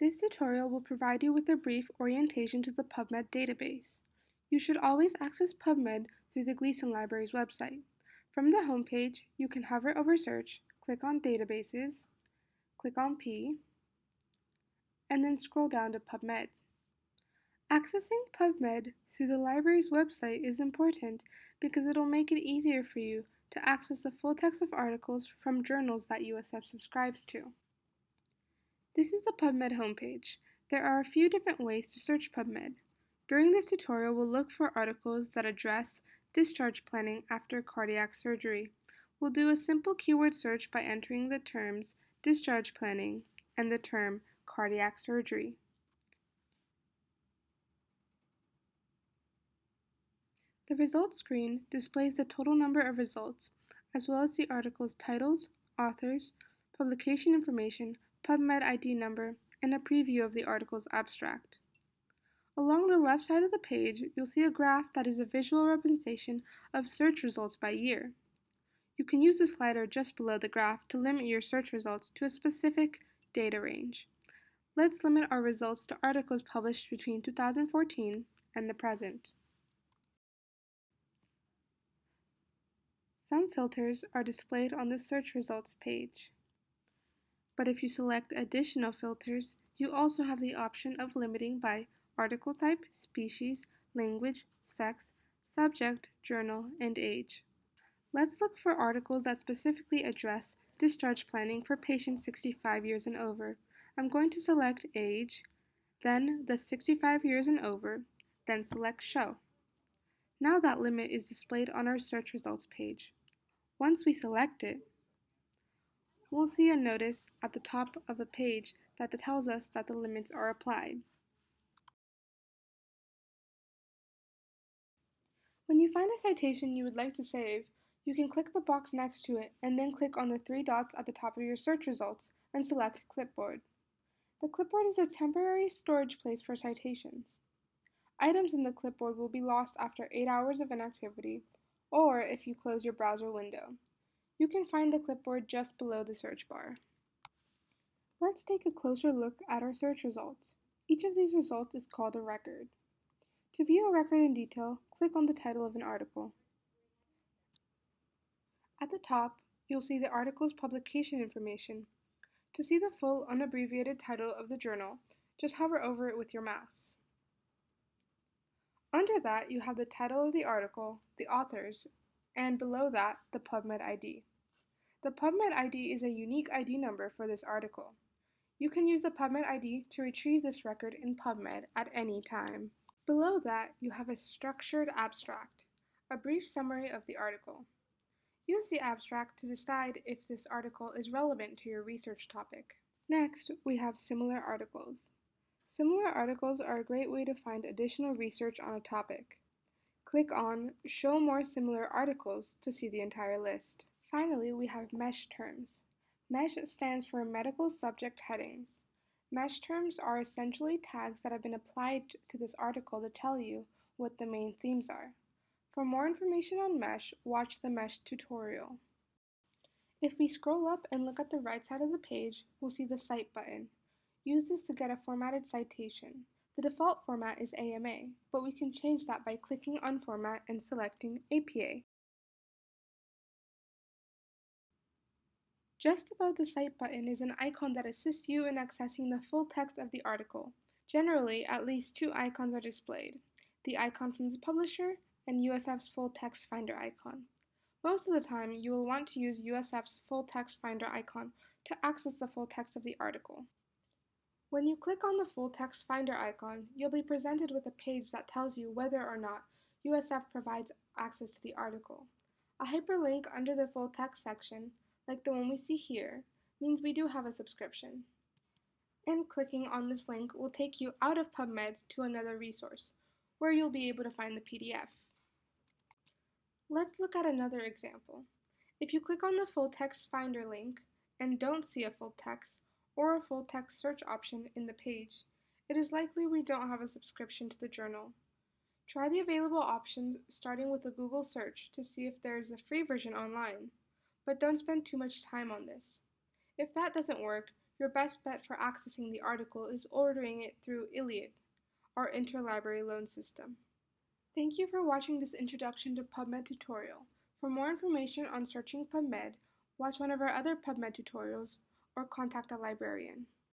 This tutorial will provide you with a brief orientation to the PubMed database. You should always access PubMed through the Gleeson Library's website. From the homepage, you can hover over Search, click on Databases, click on P, and then scroll down to PubMed. Accessing PubMed through the library's website is important because it'll make it easier for you to access the full text of articles from journals that USF subscribes to. This is the PubMed homepage. There are a few different ways to search PubMed. During this tutorial, we'll look for articles that address discharge planning after cardiac surgery. We'll do a simple keyword search by entering the terms discharge planning and the term cardiac surgery. The results screen displays the total number of results, as well as the article's titles, authors, publication information, PubMed ID number, and a preview of the article's abstract. Along the left side of the page, you'll see a graph that is a visual representation of search results by year. You can use the slider just below the graph to limit your search results to a specific data range. Let's limit our results to articles published between 2014 and the present. Some filters are displayed on the search results page. But if you select additional filters, you also have the option of limiting by article type, species, language, sex, subject, journal, and age. Let's look for articles that specifically address discharge planning for patients 65 years and over. I'm going to select age, then the 65 years and over, then select show. Now that limit is displayed on our search results page. Once we select it, we'll see a notice at the top of the page that tells us that the limits are applied. When you find a citation you would like to save, you can click the box next to it and then click on the three dots at the top of your search results and select Clipboard. The clipboard is a temporary storage place for citations. Items in the clipboard will be lost after 8 hours of inactivity or if you close your browser window. You can find the clipboard just below the search bar. Let's take a closer look at our search results. Each of these results is called a record. To view a record in detail, click on the title of an article. At the top, you'll see the article's publication information. To see the full unabbreviated title of the journal, just hover over it with your mouse. Under that, you have the title of the article, the authors, and below that, the PubMed ID. The PubMed ID is a unique ID number for this article. You can use the PubMed ID to retrieve this record in PubMed at any time. Below that, you have a structured abstract, a brief summary of the article. Use the abstract to decide if this article is relevant to your research topic. Next, we have similar articles. Similar articles are a great way to find additional research on a topic. Click on Show More Similar Articles to see the entire list. Finally, we have MESH terms. MESH stands for Medical Subject Headings. MESH terms are essentially tags that have been applied to this article to tell you what the main themes are. For more information on MESH, watch the MESH tutorial. If we scroll up and look at the right side of the page, we'll see the Cite button. Use this to get a formatted citation. The default format is AMA, but we can change that by clicking on Format and selecting APA. Just above the Cite button is an icon that assists you in accessing the full text of the article. Generally, at least two icons are displayed, the icon from the publisher and USF's full text finder icon. Most of the time, you will want to use USF's full text finder icon to access the full text of the article. When you click on the full text finder icon, you'll be presented with a page that tells you whether or not USF provides access to the article. A hyperlink under the full text section, like the one we see here, means we do have a subscription. And clicking on this link will take you out of PubMed to another resource, where you'll be able to find the PDF. Let's look at another example. If you click on the full text finder link and don't see a full text, or a full text search option in the page, it is likely we don't have a subscription to the journal. Try the available options starting with a Google search to see if there is a free version online, but don't spend too much time on this. If that doesn't work, your best bet for accessing the article is ordering it through ILLiad, our interlibrary loan system. Thank you for watching this introduction to PubMed tutorial. For more information on searching PubMed, watch one of our other PubMed tutorials or contact a librarian.